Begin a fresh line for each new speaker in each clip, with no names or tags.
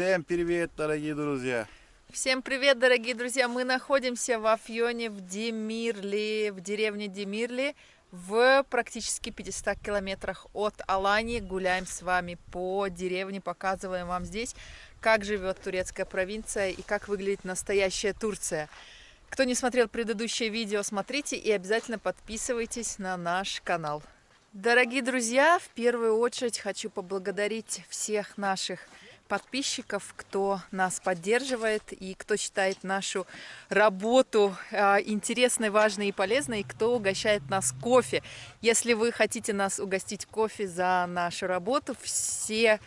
Всем привет, дорогие друзья!
Всем привет, дорогие друзья! Мы находимся в Афьоне, в Демирле, в деревне Демирли, в практически 500 километрах от Алании. Гуляем с вами по деревне, показываем вам здесь, как живет турецкая провинция и как выглядит настоящая Турция. Кто не смотрел предыдущее видео, смотрите и обязательно подписывайтесь на наш канал. Дорогие друзья, в первую очередь хочу поблагодарить всех наших подписчиков, кто нас поддерживает и кто считает нашу работу а, интересной, важной и полезной, и кто угощает нас кофе. Если вы хотите нас угостить кофе за нашу работу, все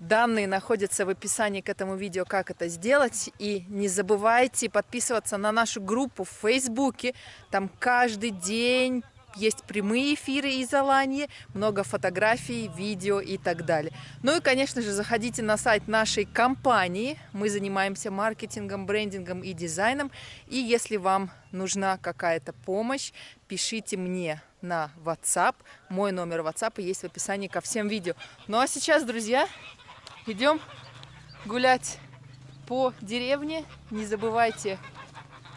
данные находятся в описании к этому видео, как это сделать. И не забывайте подписываться на нашу группу в Фейсбуке. Там каждый день есть прямые эфиры из Алании, много фотографий, видео и так далее. Ну и, конечно же, заходите на сайт нашей компании. Мы занимаемся маркетингом, брендингом и дизайном. И если вам нужна какая-то помощь, пишите мне на WhatsApp. Мой номер WhatsApp есть в описании ко всем видео. Ну а сейчас, друзья, идем гулять по деревне. Не забывайте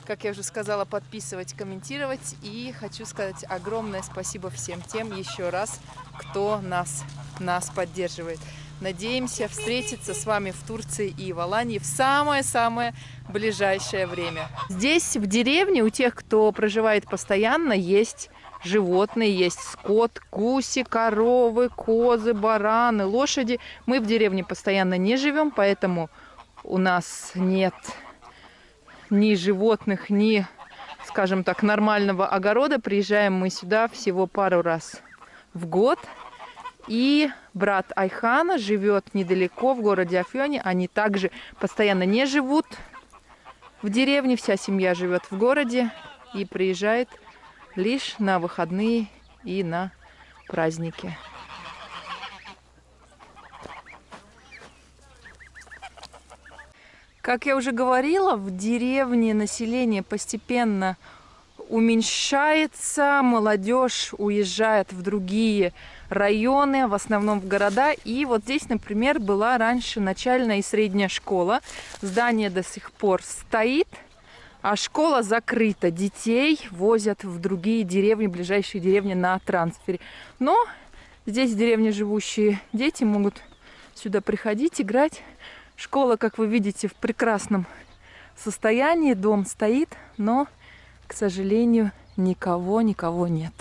как я уже сказала, подписывать, комментировать. И хочу сказать огромное спасибо всем тем еще раз, кто нас, нас поддерживает. Надеемся встретиться с вами в Турции и в Алании в самое-самое ближайшее время. Здесь, в деревне, у тех, кто проживает постоянно, есть животные, есть скот, гуси, коровы, козы, бараны, лошади. Мы в деревне постоянно не живем, поэтому у нас нет ни животных, ни, скажем так, нормального огорода. Приезжаем мы сюда всего пару раз в год. И брат Айхана живет недалеко, в городе Афьоне. Они также постоянно не живут в деревне, вся семья живет в городе и приезжает лишь на выходные и на праздники. Как я уже говорила, в деревне население постепенно уменьшается, молодежь уезжает в другие районы, в основном в города. И вот здесь, например, была раньше начальная и средняя школа. Здание до сих пор стоит, а школа закрыта. Детей возят в другие деревни, ближайшие деревни на трансфере. Но здесь в деревне живущие дети могут сюда приходить, играть. Школа, как вы видите, в прекрасном состоянии. Дом стоит, но, к сожалению, никого, никого нет.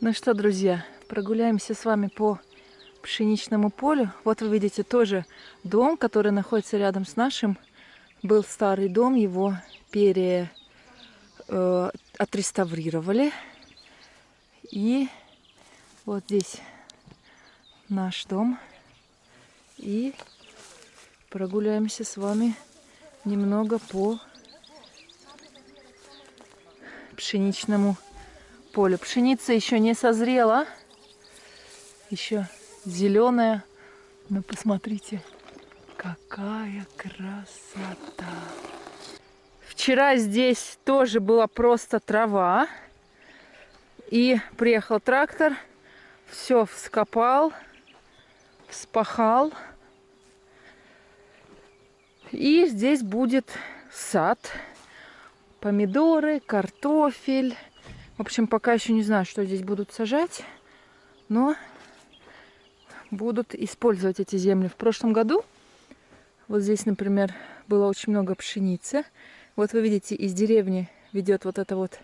Ну что, друзья, прогуляемся с вами по пшеничному полю. Вот вы видите тоже дом, который находится рядом с нашим. Был старый дом, его пере э, отреставрировали. И вот здесь наш дом. И прогуляемся с вами немного по пшеничному полю. Пшеница еще не созрела, еще зеленая. Но посмотрите, какая красота! Вчера здесь тоже была просто трава. И приехал трактор, все вскопал, вспахал. И здесь будет сад, помидоры, картофель. В общем, пока еще не знаю, что здесь будут сажать, но будут использовать эти земли. В прошлом году вот здесь, например, было очень много пшеницы. Вот вы видите, из деревни ведет вот эта вот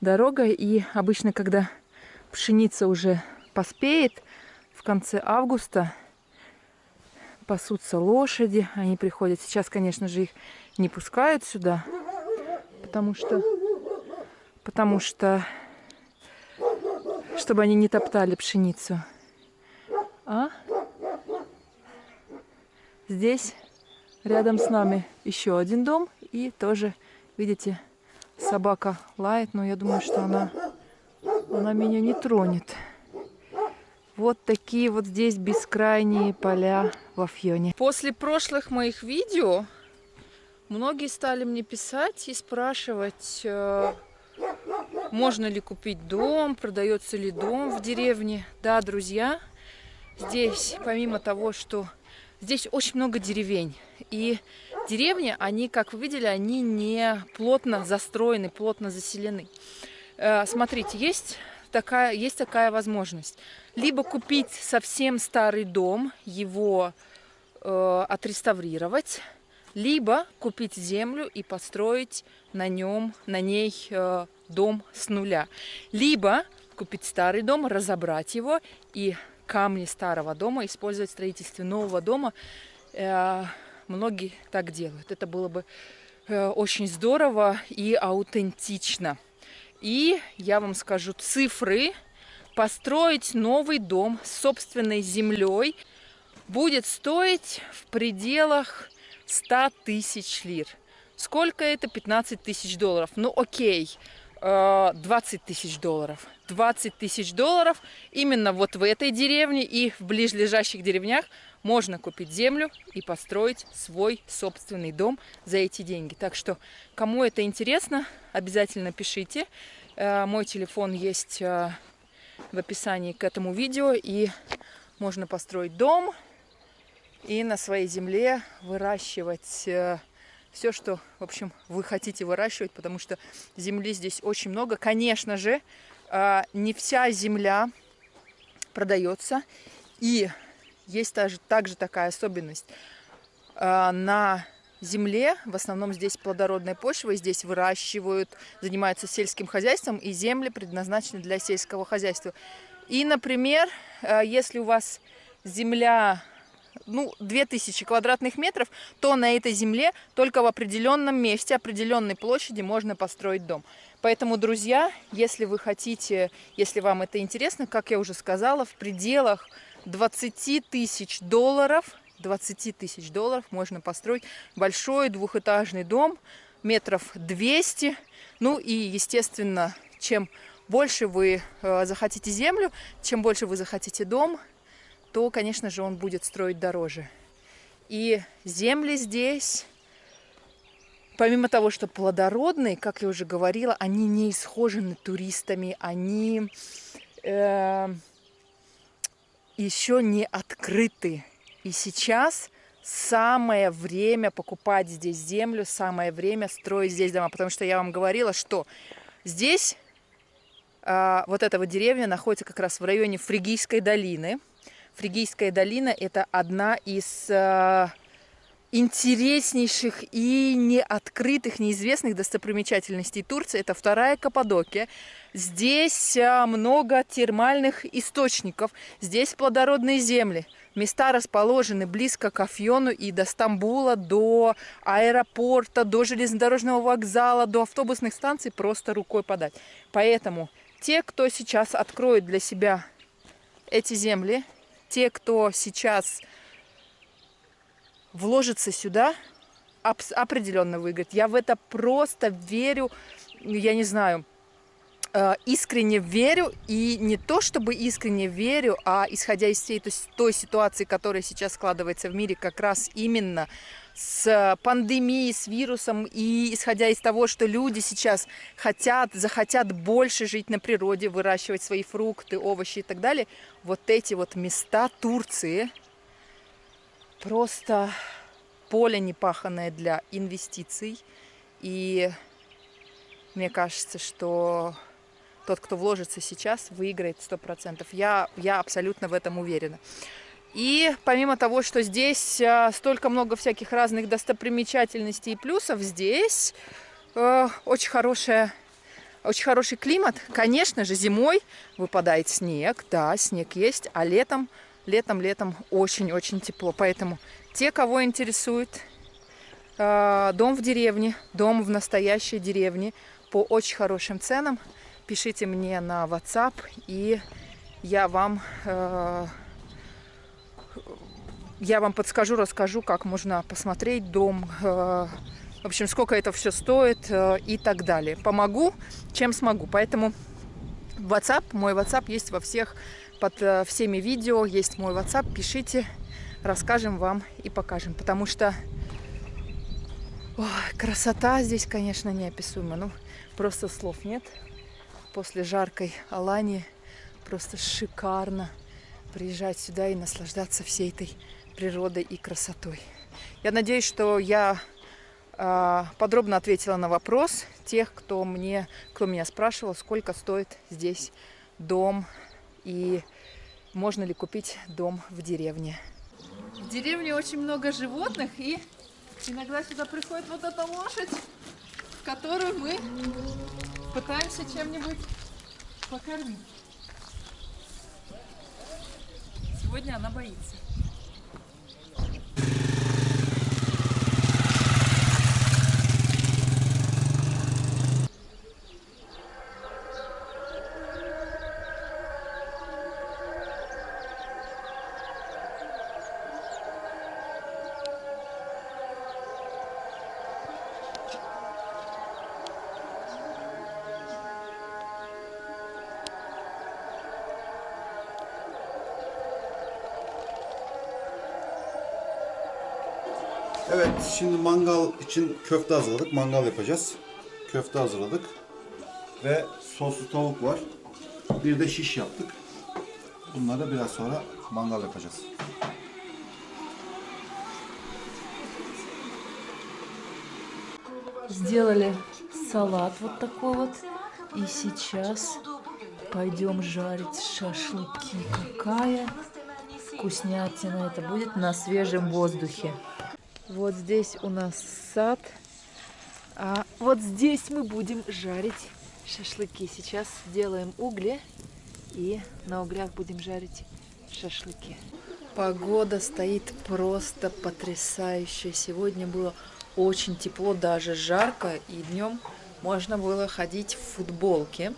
дорога. И обычно, когда пшеница уже поспеет, в конце августа пасутся лошади. Они приходят. Сейчас, конечно же, их не пускают сюда, потому что, потому что, чтобы они не топтали пшеницу. А здесь рядом с нами еще один дом. И тоже, видите, собака лает, но я думаю, что она, она меня не тронет. Вот такие вот здесь бескрайние поля в Афьоне. После прошлых моих видео Многие стали мне писать и спрашивать, э, можно ли купить дом, продается ли дом в деревне. Да, друзья, здесь, помимо того, что здесь очень много деревень, и деревни, они, как вы видели, они не плотно застроены, плотно заселены. Э, смотрите, есть такая, есть такая возможность. Либо купить совсем старый дом, его э, отреставрировать, либо купить землю и построить на нем, на ней э, дом с нуля. Либо купить старый дом, разобрать его и камни старого дома использовать в строительстве нового дома. Э, многие так делают. Это было бы э, очень здорово и аутентично. И я вам скажу цифры. Построить новый дом с собственной землей будет стоить в пределах 100 тысяч лир. Сколько это? 15 тысяч долларов. Ну окей, 20 э, тысяч долларов. 20 тысяч долларов именно вот в этой деревне и в ближайших деревнях можно купить землю и построить свой собственный дом за эти деньги. Так что, кому это интересно, обязательно пишите. Э, мой телефон есть э, в описании к этому видео. И можно построить дом и на своей земле выращивать все, что, в общем, вы хотите выращивать, потому что земли здесь очень много. Конечно же, а, не вся земля продается, и есть также, такая особенность. А, на земле, в основном здесь плодородная почва, здесь выращивают, занимаются сельским хозяйством, и земли предназначены для сельского хозяйства. И, например, а, если у вас земля ну, 2000 квадратных метров, то на этой земле только в определенном месте, определенной площади можно построить дом. Поэтому, друзья, если вы хотите, если вам это интересно, как я уже сказала, в пределах 20 тысяч долларов, 20 тысяч долларов можно построить большой двухэтажный дом, метров 200. Ну и, естественно, чем больше вы э, захотите землю, чем больше вы захотите дом, то, конечно же, он будет строить дороже. И земли здесь, помимо того, что плодородные, как я уже говорила, они не исхожены туристами, они э, еще не открыты. И сейчас самое время покупать здесь землю, самое время строить здесь дома, потому что я вам говорила, что здесь э, вот эта вот деревня находится как раз в районе Фригийской долины, Фригийская долина – это одна из э, интереснейших и неоткрытых, неизвестных достопримечательностей Турции. Это вторая Каппадокия. Здесь э, много термальных источников, здесь плодородные земли. Места расположены близко к Афьону и до Стамбула, до аэропорта, до железнодорожного вокзала, до автобусных станций просто рукой подать. Поэтому те, кто сейчас откроет для себя эти земли, те, кто сейчас вложится сюда, определенно выиграет. Я в это просто верю, я не знаю, э, искренне верю. И не то, чтобы искренне верю, а исходя из всей той ситуации, которая сейчас складывается в мире, как раз именно с пандемией, с вирусом, и исходя из того, что люди сейчас хотят, захотят больше жить на природе, выращивать свои фрукты, овощи и так далее, вот эти вот места Турции просто поле непаханное для инвестиций. И мне кажется, что тот, кто вложится сейчас, выиграет 100%. Я, я абсолютно в этом уверена. И помимо того, что здесь э, столько много всяких разных достопримечательностей и плюсов, здесь э, очень хорошая очень хороший климат. Конечно же, зимой выпадает снег, да, снег есть, а летом, летом, летом очень-очень тепло. Поэтому те, кого интересует э, дом в деревне, дом в настоящей деревне по очень хорошим ценам, пишите мне на WhatsApp, и я вам э, я вам подскажу, расскажу, как можно посмотреть дом, э, в общем, сколько это все стоит э, и так далее. Помогу, чем смогу. Поэтому WhatsApp, мой WhatsApp есть во всех, под э, всеми видео есть мой WhatsApp. Пишите, расскажем вам и покажем. Потому что Ой, красота здесь, конечно, неописуема. Ну, просто слов нет. После жаркой Алании просто шикарно приезжать сюда и наслаждаться всей этой природой и красотой. Я надеюсь, что я а, подробно ответила на вопрос тех, кто мне, кто меня спрашивал, сколько стоит здесь дом и можно ли купить дом в деревне. В деревне очень много животных и иногда сюда приходит вот эта лошадь, которую мы пытаемся чем-нибудь покормить. Сегодня она боится.
Evet şimdi mangal için köfte hazırladık. Mangal yapacağız. Köfte hazırladık. Ve soslu tavuk var. Bir de şiş yaptık. Bunları biraz sonra mangal yapacağız.
Сделали салат вот такой вот. И сейчас пойдем жарить шашлыки. Какая вкуснятина это будет на свежем воздухе. Вот здесь у нас сад. А вот здесь мы будем жарить шашлыки. Сейчас делаем угли и на углях будем жарить шашлыки. Погода стоит просто потрясающая. Сегодня было очень тепло, даже жарко, и днем можно было ходить в футболке.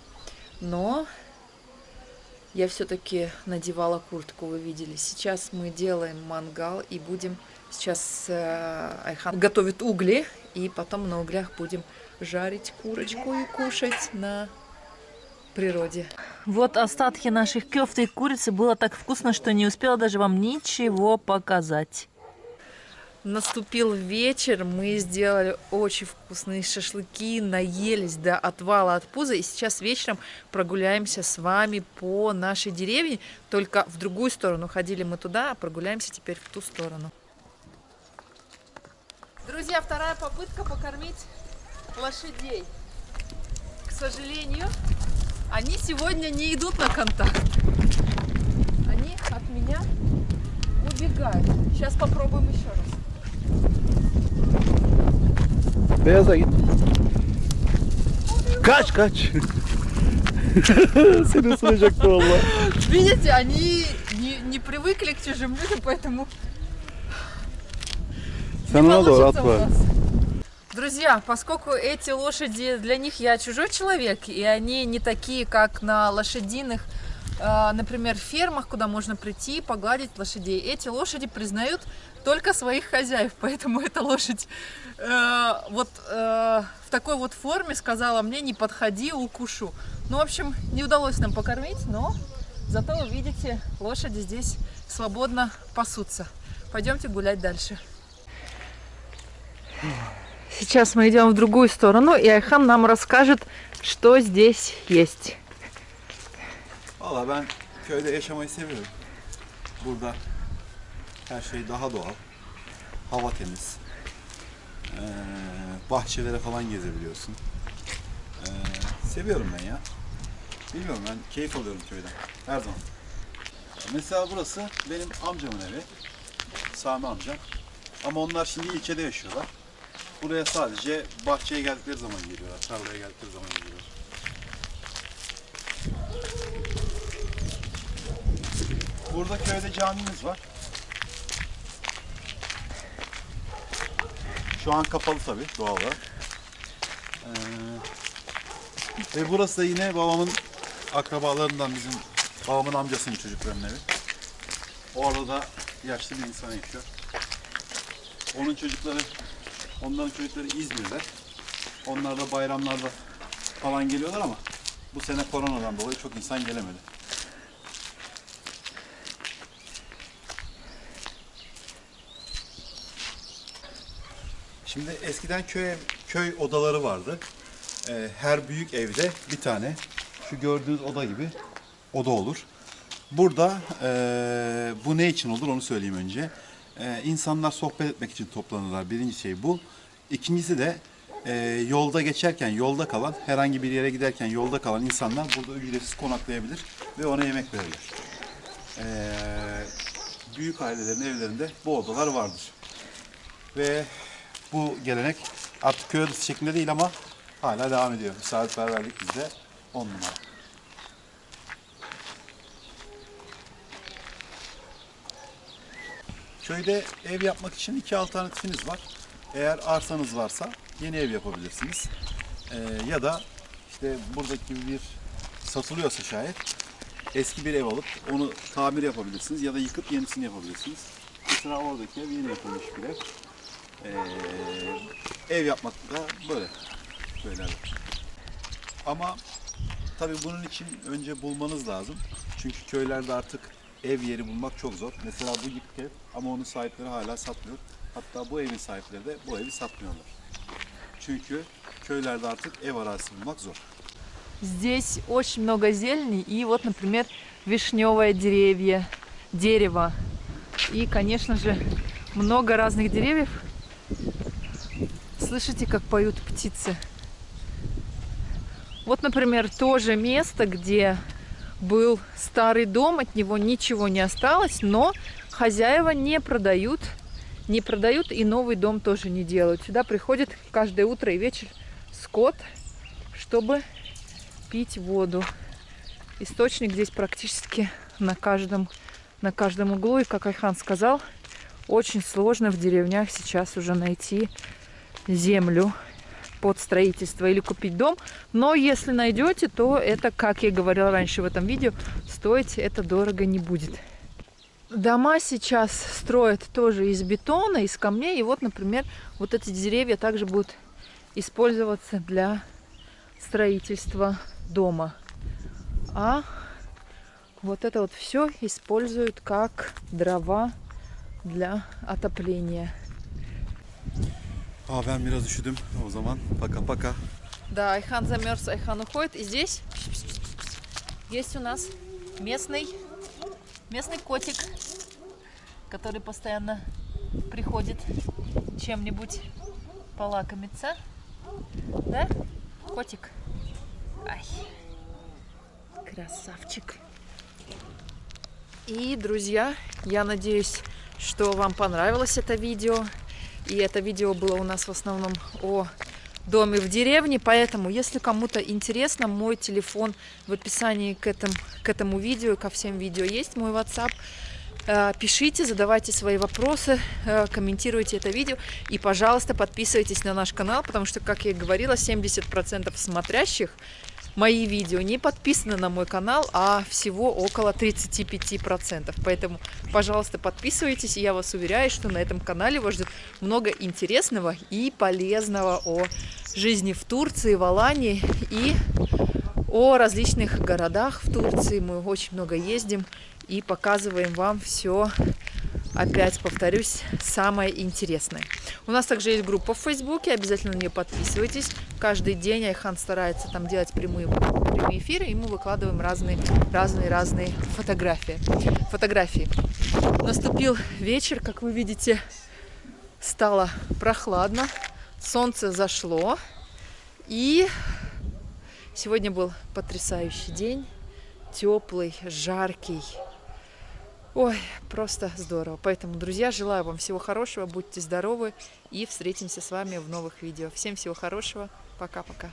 Но я все-таки надевала куртку, вы видели. Сейчас мы делаем мангал и будем сейчас э, Айхан готовит угли, и потом на углях будем жарить курочку и кушать на природе. Вот остатки наших кёфты и курицы. Было так вкусно, что не успела даже вам ничего показать. Наступил вечер, мы сделали очень вкусные шашлыки, наелись до отвала от пуза. И сейчас вечером прогуляемся с вами по нашей деревне, только в другую сторону. Ходили мы туда, а прогуляемся теперь в ту сторону. Друзья, вторая попытка покормить лошадей. К сожалению, они сегодня не идут на контакт. Они от меня убегают. Сейчас попробуем еще раз.
Kaç kaç. Seni ısıracaktı valla.
Видите, они не, не привыкли к чужим людям, поэтому У
atma.
нас. Друзья, поскольку эти лошади, для них я чужой человек, и они не такие, как на лошадиных, э, например, фермах, куда можно прийти и погладить лошадей. Эти лошади признают только своих хозяев, поэтому эта лошадь э, вот э, в такой вот форме сказала мне, не подходи, укушу. Ну, в общем, не удалось нам покормить, но зато вы видите, лошади здесь свободно пасутся. Пойдемте гулять дальше. Сейчас мы идем в другую сторону, и Айхан нам расскажет, что здесь есть.
Valla ben köyde yaşamayı seviyorum. Burada her şey daha doğal. Hava temiz. Ee, bahçelere falan gezebiliyorsun. Ee, seviyorum ben ya. Bilmiyorum ben keyif alıyorum köyden. Her zaman. Mesela burası benim amcamın evi. Sami amcam. Ama onlar şimdi ilçede yaşıyorlar. Buraya sadece bahçeye geldikleri zaman geliyorlar. Tarlaya geldikleri zaman geliyorlar. Burada köyde camimiz var. Şu an kapalı tabii doğal olarak. Ee, ve burası da yine babamın akrabalarından bizim babamın amcasının çocuklarının evi. Orada da yaşlı bir insan yaşıyor. Onun çocukları, onların çocukları İzmir'de. Onlar da bayramlarda falan geliyorlar ama bu sene koronadan dolayı çok insan gelemedi. Şimdi eskiden köy köy odaları vardı. Ee, her büyük evde bir tane şu gördüğünüz oda gibi oda olur. Burada eee, bu ne için olur onu söyleyeyim önce. Eee insanlar sohbet etmek için toplanırlar. Birinci şey bu. İkincisi de eee, yolda geçerken, yolda kalan, herhangi bir yere giderken yolda kalan insanlar burada ücretsiz konaklayabilir ve ona yemek verirler. Eee, büyük ailelerin evlerinde bu odalar vardır. Ve bu gelenek artık köy şeklinde değil ama hala devam ediyor. Misafirperverlik bizde on numara. Köyde ev yapmak için iki alternatifiniz var. Eğer arsanız varsa yeni ev yapabilirsiniz. Ee, ya da işte buradaki bir satılıyorsa şayet eski bir ev alıp onu tamir yapabilirsiniz ya da yıkıp yenisini yapabilirsiniz. Mesela oradaki ev yeni yapılmış bir ev. Ee, ev yapmak da böyle. Böyle. Ama tabii bunun için önce bulmanız lazım. Çünkü köylerde artık ev yeri bulmak çok zor. Mesela bu yıkık ev ama onun sahipleri hala satmıyor. Hatta bu evin sahipleri de bu evi satmıyorlar. Çünkü köylerde artık ev arazisi bulmak zor.
Здесь очень много зелени и вот, например, вишневое деревья, дерево. И, конечно же, много разных деревьев. Слышите, как поют птицы? Вот, например, то же место, где был старый дом, от него ничего не осталось, но хозяева не продают, не продают и новый дом тоже не делают. Сюда приходит каждое утро и вечер скот, чтобы пить воду. Источник здесь практически на каждом, на каждом углу. И, как Айхан сказал, очень сложно в деревнях сейчас уже найти землю под строительство или купить дом. Но если найдете, то это, как я говорила раньше в этом видео, стоить это дорого не будет. Дома сейчас строят тоже из бетона, из камней. И вот, например, вот эти деревья также будут использоваться для строительства дома. А вот это вот все используют как дрова для отопления.
Aa ben biraz üşüdüm. O zaman paka paka.
Да, Айхан замерз, Айхан уходит. И здесь есть у нас местный, местный котик, который постоянно приходит чем-нибудь полакомиться. Да? Котик. Ай. Красавчик. И, друзья, я надеюсь, что вам понравилось это видео. И это видео было у нас в основном о доме в деревне, поэтому, если кому-то интересно, мой телефон в описании к этому, к этому видео, ко всем видео есть мой WhatsApp. Э, Пишите, задавайте свои вопросы, э, комментируйте это видео и, пожалуйста, подписывайтесь на наш канал, потому что, как я и говорила, 70% смотрящих мои видео не подписаны на мой канал, а всего около 35%. Поэтому, пожалуйста, подписывайтесь, я вас уверяю, что на этом канале вас ждет много интересного и полезного о жизни в Турции, в Алании и о различных городах в Турции. Мы очень много ездим и показываем вам все, опять повторюсь, самое интересное. У нас также есть группа в Фейсбуке, обязательно на нее подписывайтесь. Каждый день Айхан старается там делать прямые, прямые эфиры, и мы выкладываем разные, разные, разные фотографии. фотографии. Наступил вечер, как вы видите, стало прохладно, солнце зашло, и сегодня был потрясающий день, теплый, жаркий. Ой, просто здорово. Поэтому, друзья, желаю вам всего хорошего, будьте здоровы и встретимся с вами в новых видео. Всем всего хорошего. Пока-пока.